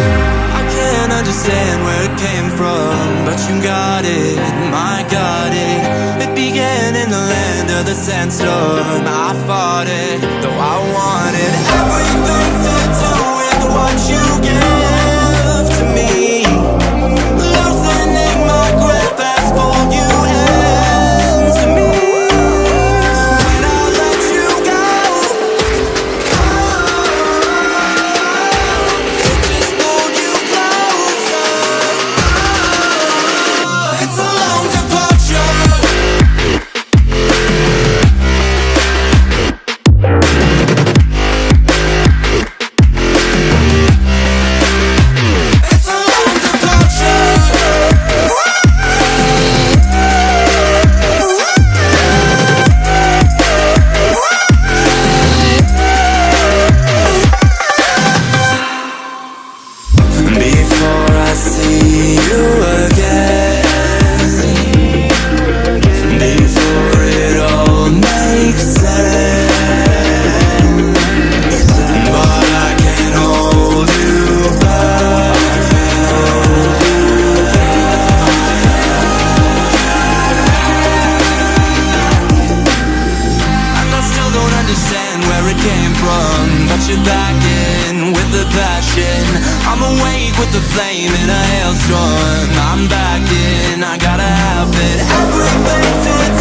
I can't understand where it came from But you got it, my got it. It began in the land of the sandstorm. I fought it, though I won. from But you're backing with the passion I'm awake with the flame in a hailstorm I'm back in. I gotta have it Everything